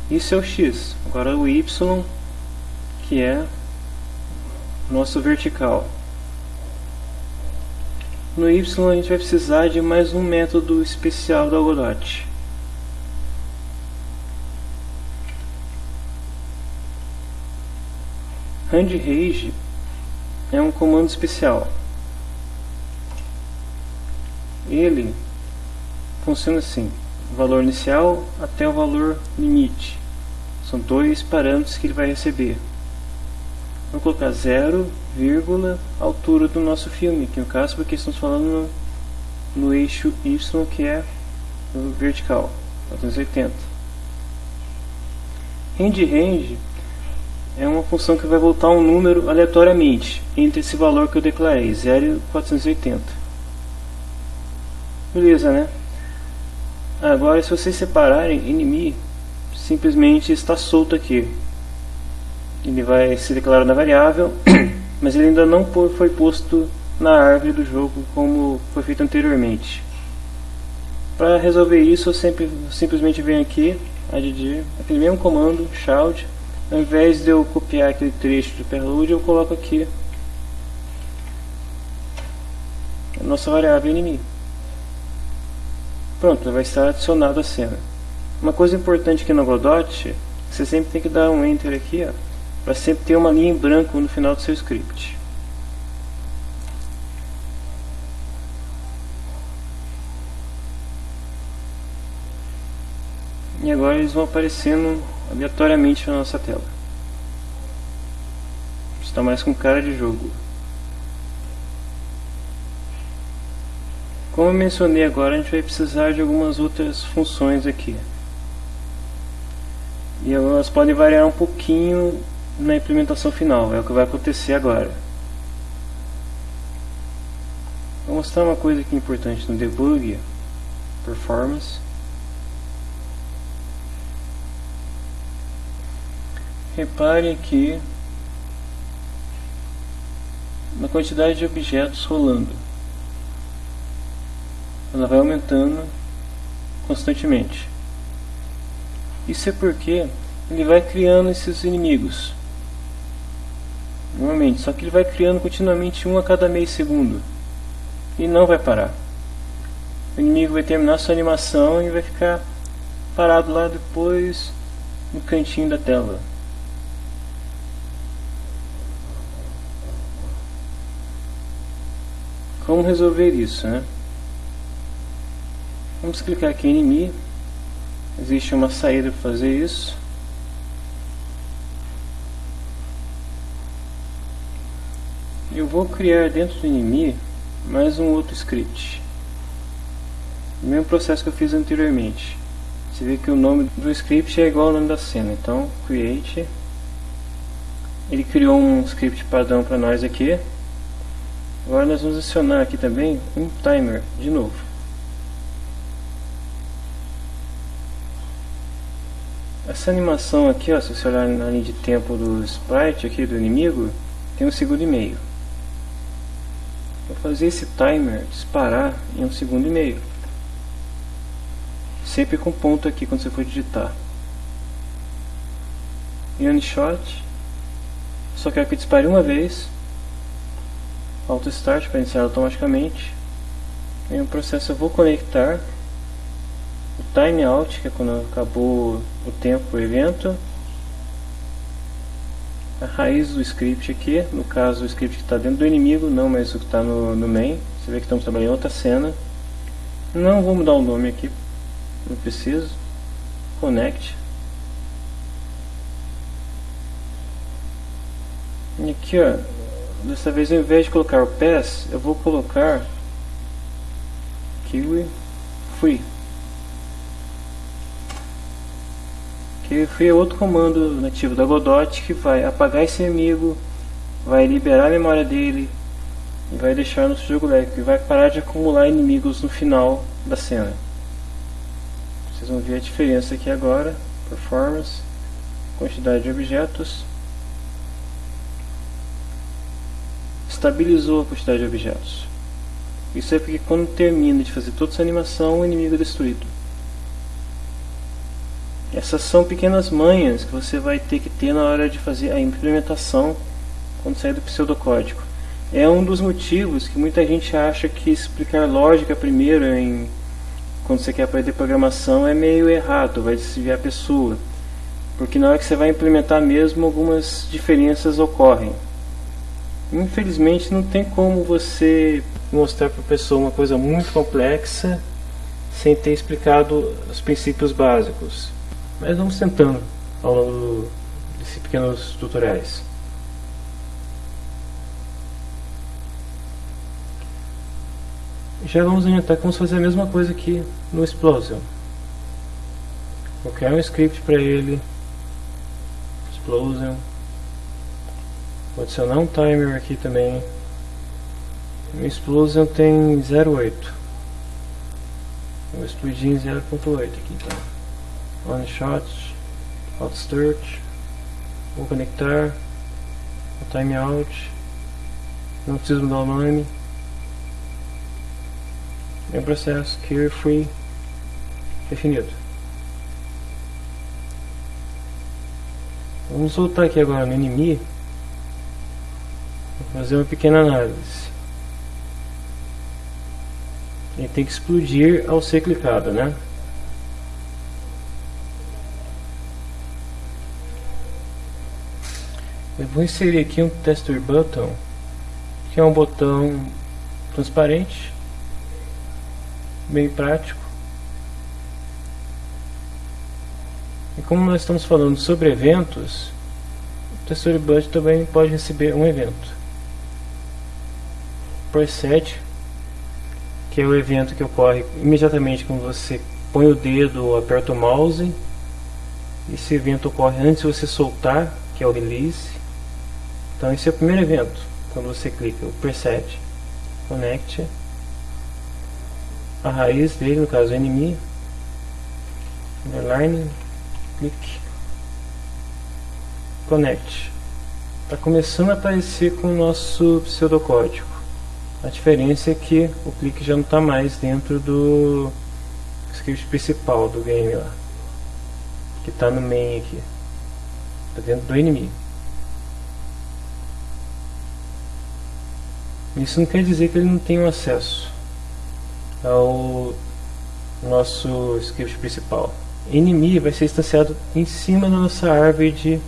Isso é o X. Agora o Y, que é nosso vertical. No Y a gente vai precisar de mais um método especial do Godot. RandRage é um comando especial. Ele funciona assim: valor inicial até o valor limite. São dois parâmetros que ele vai receber. Vamos colocar 0, altura do nosso filme, que no caso porque estamos falando no, no eixo Y que é vertical, 480. Range range é uma função que vai voltar um número aleatoriamente entre esse valor que eu declarei, 0 e 480. Beleza, né? Agora, se vocês separarem inimigo, simplesmente está solto aqui. Ele vai ser declarado na variável, mas ele ainda não foi posto na árvore do jogo como foi feito anteriormente. Para resolver isso, eu sempre, simplesmente venho aqui, add aquele mesmo comando, shout, ao invés de eu copiar aquele trecho de prelude, eu coloco aqui a nossa variável inimigo. Pronto, vai estar adicionado a cena. Uma coisa importante aqui no Godot, você sempre tem que dar um Enter aqui, para sempre ter uma linha em branco no final do seu script. E agora eles vão aparecendo aleatoriamente na nossa tela. Está mais com cara de jogo. Como eu mencionei agora, a gente vai precisar de algumas outras funções aqui. E elas podem variar um pouquinho na implementação final, é o que vai acontecer agora. Vou mostrar uma coisa aqui importante no debug, performance. Repare aqui na quantidade de objetos rolando ela vai aumentando constantemente. Isso é porque ele vai criando esses inimigos. Normalmente, só que ele vai criando continuamente um a cada meio segundo. E não vai parar. O inimigo vai terminar sua animação e vai ficar parado lá depois no cantinho da tela. Como resolver isso, né? Vamos clicar aqui em inimigo. Existe uma saída para fazer isso. Eu vou criar dentro do inimigo mais um outro script. O mesmo processo que eu fiz anteriormente. Você vê que o nome do script é igual ao nome da cena. Então, create. Ele criou um script padrão para nós aqui. Agora nós vamos adicionar aqui também um timer de novo. Essa animação aqui, ó, se você olhar na linha de tempo do sprite aqui do inimigo, tem um segundo e meio. Vou fazer esse timer disparar em um segundo e meio. Sempre com ponto aqui quando você for digitar. E shot. Só quero que dispare uma vez. Auto start para iniciar automaticamente. Em um processo eu vou conectar o timeout, que é quando acabou o tempo do evento, a raiz do script aqui, no caso o script que está dentro do inimigo, não mais o que está no, no main, você vê que estamos trabalhando em outra cena, não vou mudar o nome aqui, não preciso, connect, e aqui ó, dessa vez ao invés de colocar o pass, eu vou colocar kiwi free que foi outro comando nativo da Godot que vai apagar esse inimigo, vai liberar a memória dele e vai deixar no jogo leve, e vai parar de acumular inimigos no final da cena. Vocês vão ver a diferença aqui agora, performance, quantidade de objetos, estabilizou a quantidade de objetos. Isso é porque quando termina de fazer toda essa animação, o inimigo é destruído. Essas são pequenas manhas que você vai ter que ter na hora de fazer a implementação quando sair do pseudocódigo. é um dos motivos que muita gente acha que explicar lógica primeiro em quando você quer aprender programação é meio errado, vai desviar a pessoa. Porque na hora que você vai implementar mesmo, algumas diferenças ocorrem. Infelizmente não tem como você mostrar para a pessoa uma coisa muito complexa sem ter explicado os princípios básicos. Mas vamos tentando ao longo desses pequenos tutoriais. Já vamos orientar como fazer a mesma coisa aqui no Explosion. Vou criar um script para ele. Explosion. Vou adicionar um timer aqui também. O Explosion tem 08. Vou explodir em 0.8 aqui então. One shot. Hot start. Vou conectar. O timeout. Não preciso mudar o nome um processo carefree definido. Vamos voltar aqui agora no inimigo fazer uma pequena análise. Ele tem que explodir ao ser clicado, né? Eu vou inserir aqui um tester button, que é um botão transparente bem prático. E como nós estamos falando sobre eventos, o TextureBuddy também pode receber um evento. Preset, que é o evento que ocorre imediatamente quando você põe o dedo ou aperta o mouse. Esse evento ocorre antes de você soltar, que é o release. Então esse é o primeiro evento, quando você clica, o preset, connect a raiz dele, no caso enemy, underline, clique, connect. Está começando a aparecer com o nosso pseudocódigo. A diferença é que o clique já não está mais dentro do script principal do game lá. Que está no main aqui. Está dentro do inimigo. Isso não quer dizer que ele não tenha acesso ao nosso script principal. Inimigo vai ser instanciado em cima da nossa árvore de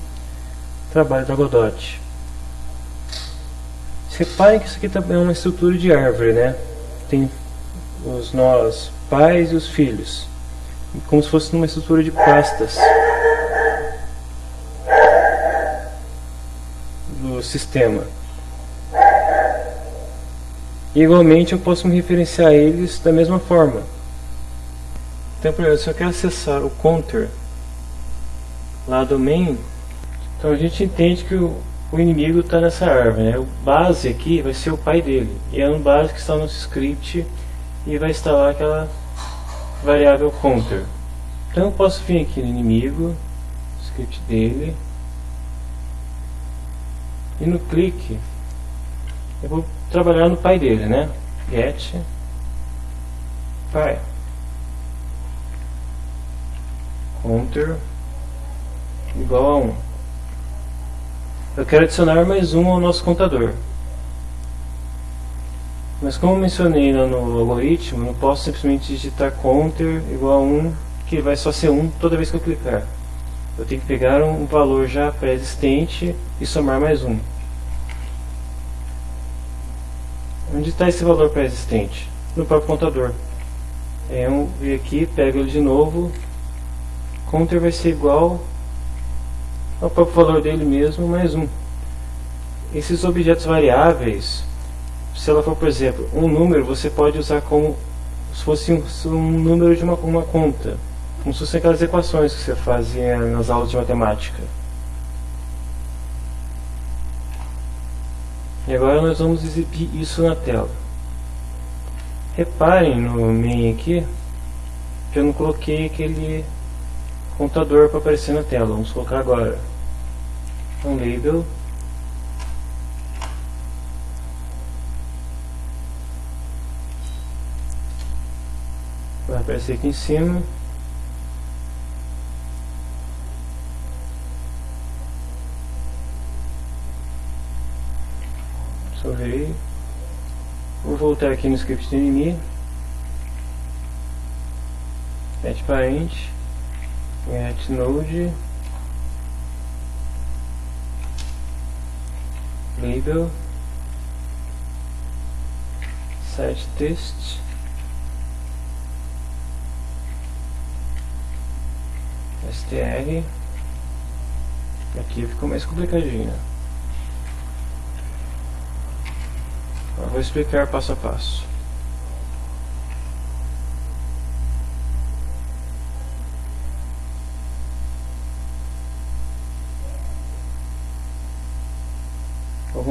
trabalho da Godot. Reparem que isso aqui também é uma estrutura de árvore, né? Tem os nós pais e os filhos, como se fosse uma estrutura de pastas do sistema. Igualmente eu posso me referenciar a eles da mesma forma. Então, por exemplo, se eu quero acessar o counter lá do main, então a gente entende que o, o inimigo está nessa árvore. Né? O base aqui vai ser o pai dele. E é um base que está no script e vai instalar aquela variável counter. Então eu posso vir aqui no inimigo, script dele, e no clique eu vou trabalhar no pai dele, né? Get pai counter igual a 1. Eu quero adicionar mais um ao nosso contador. Mas como mencionei lá no algoritmo, não posso simplesmente digitar counter igual a 1, que vai só ser 1 toda vez que eu clicar. Eu tenho que pegar um valor já pré-existente e somar mais um. Onde está esse valor pré-existente? No próprio contador. É um, vir aqui, pego ele de novo. Counter vai ser igual ao próprio valor dele mesmo, mais um. Esses objetos variáveis, se ela for, por exemplo, um número, você pode usar como se fosse um, um número de uma, uma conta. Como se fossem aquelas equações que você fazia nas aulas de matemática. E agora nós vamos exibir isso na tela. Reparem no main aqui que eu não coloquei aquele contador para aparecer na tela. Vamos colocar agora. Um label. Vai aparecer aqui em cima. Salvei. Vou voltar aqui no script do inimigo. Get parente. Get node. Label. Set test. str aqui ficou mais complicadinho Eu vou explicar passo a passo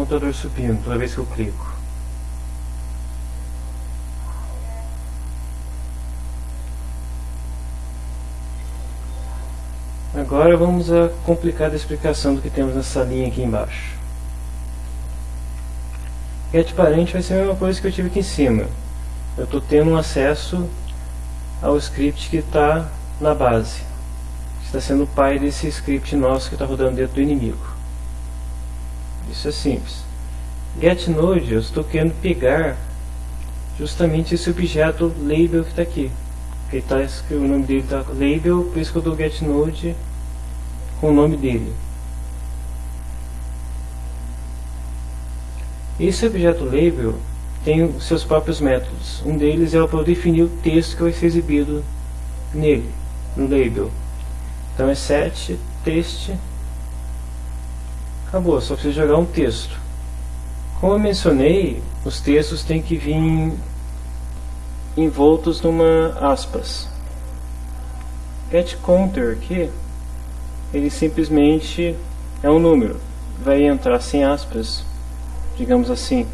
computador subindo toda vez que eu clico Agora vamos a complicada explicação do que temos nessa linha aqui embaixo. Get parente vai ser a mesma coisa que eu tive aqui em cima. Eu estou tendo um acesso ao script que está na base. Está sendo o pai desse script nosso que está rodando dentro do inimigo. Isso é simples. GetNode, eu estou querendo pegar justamente esse objeto label que está aqui. Que tá, o nome dele está label, por isso que eu dou getNode com o nome dele. Esse objeto label tem seus próprios métodos. Um deles é para definir o texto que vai ser exibido nele, no label. Então é set text. Acabou, só precisa jogar um texto. Como eu mencionei, os textos têm que vir envoltos numa aspas. Get counter aqui ele simplesmente é um número, vai entrar sem aspas, digamos assim.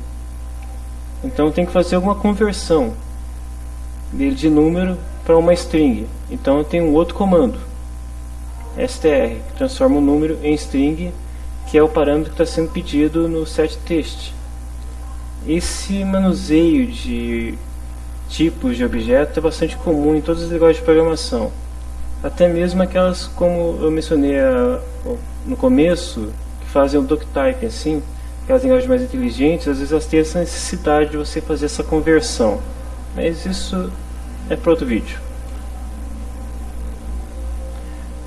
Então tem que fazer alguma conversão dele de número para uma string. Então eu tenho um outro comando, str, que transforma o número em string, que é o parâmetro que está sendo pedido no setText. Esse manuseio de tipos de objeto é bastante comum em todas as linguagens de programação até mesmo aquelas como eu mencionei no começo, que fazem o doctype assim, aquelas linguagens mais inteligentes, às vezes elas têm essa necessidade de você fazer essa conversão. Mas isso é para outro vídeo.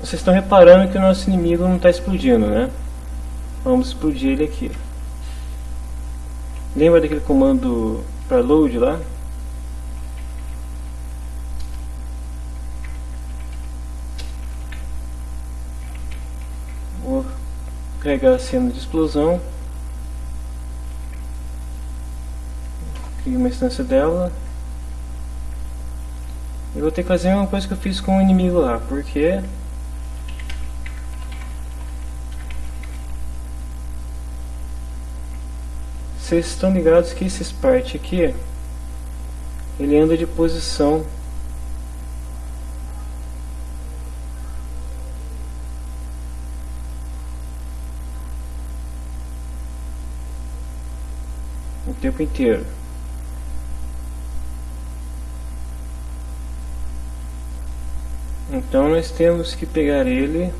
Vocês estão reparando que o nosso inimigo não está explodindo, né? Vamos explodir ele aqui. Lembra daquele comando para load lá? carregar a cena de explosão crio uma instância dela eu vou ter que fazer uma coisa que eu fiz com o inimigo lá porque vocês estão ligados que esse Spark aqui ele anda de posição tempo inteiro. Então nós temos que pegar ele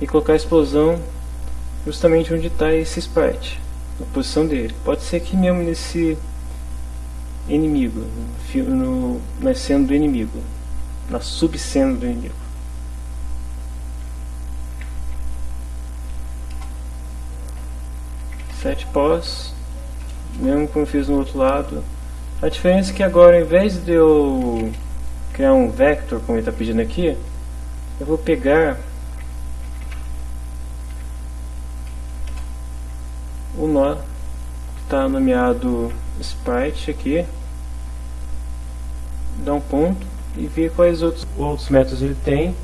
e colocar a explosão justamente onde está esse sprite, na posição dele. Pode ser aqui mesmo nesse inimigo, no, no, na cena do inimigo, na subcena do inimigo. Sete pós mesmo como fiz no outro lado. A diferença é que agora, ao invés de eu criar um vector, como ele está pedindo aqui, eu vou pegar o nó está nomeado sprite aqui, dar um ponto e ver quais outros, outros métodos ele tem.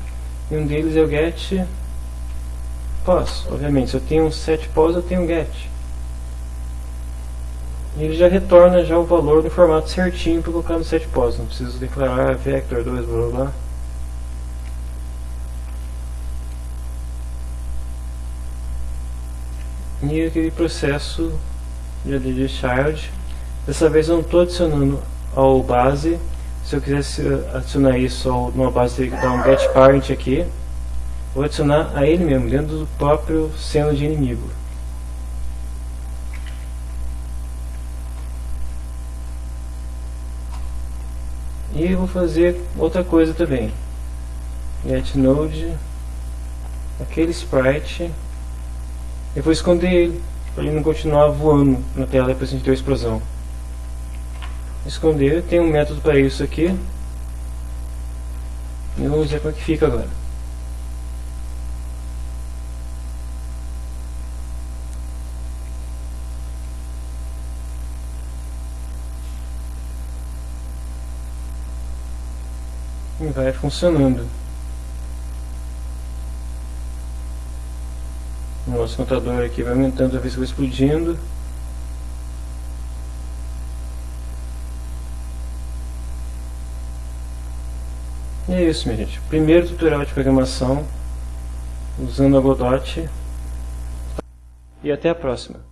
E um deles é o get pos. Obviamente, se eu tenho um set pos, eu tenho um get. E ele já retorna já o valor no formato certinho para colocar no set pos. Não preciso declarar vector 2 blá blá definir aquele processo de add child. Dessa vez eu não estou adicionando ao base. Se eu quisesse adicionar isso ao, numa base, teria que dar um get parent aqui. Vou adicionar a ele mesmo, dentro do próprio seno de inimigo. E vou fazer outra coisa também. Get node, aquele sprite eu vou esconder ele, para ele não continuar voando na tela depois que a gente a explosão. Esconder, tem um método para isso aqui. E vamos ver como é que fica agora. E vai funcionando. O nosso contador aqui vai aumentando a vez que vai explodindo. E é isso, minha gente. Primeiro tutorial de programação usando a Godot. E até a próxima.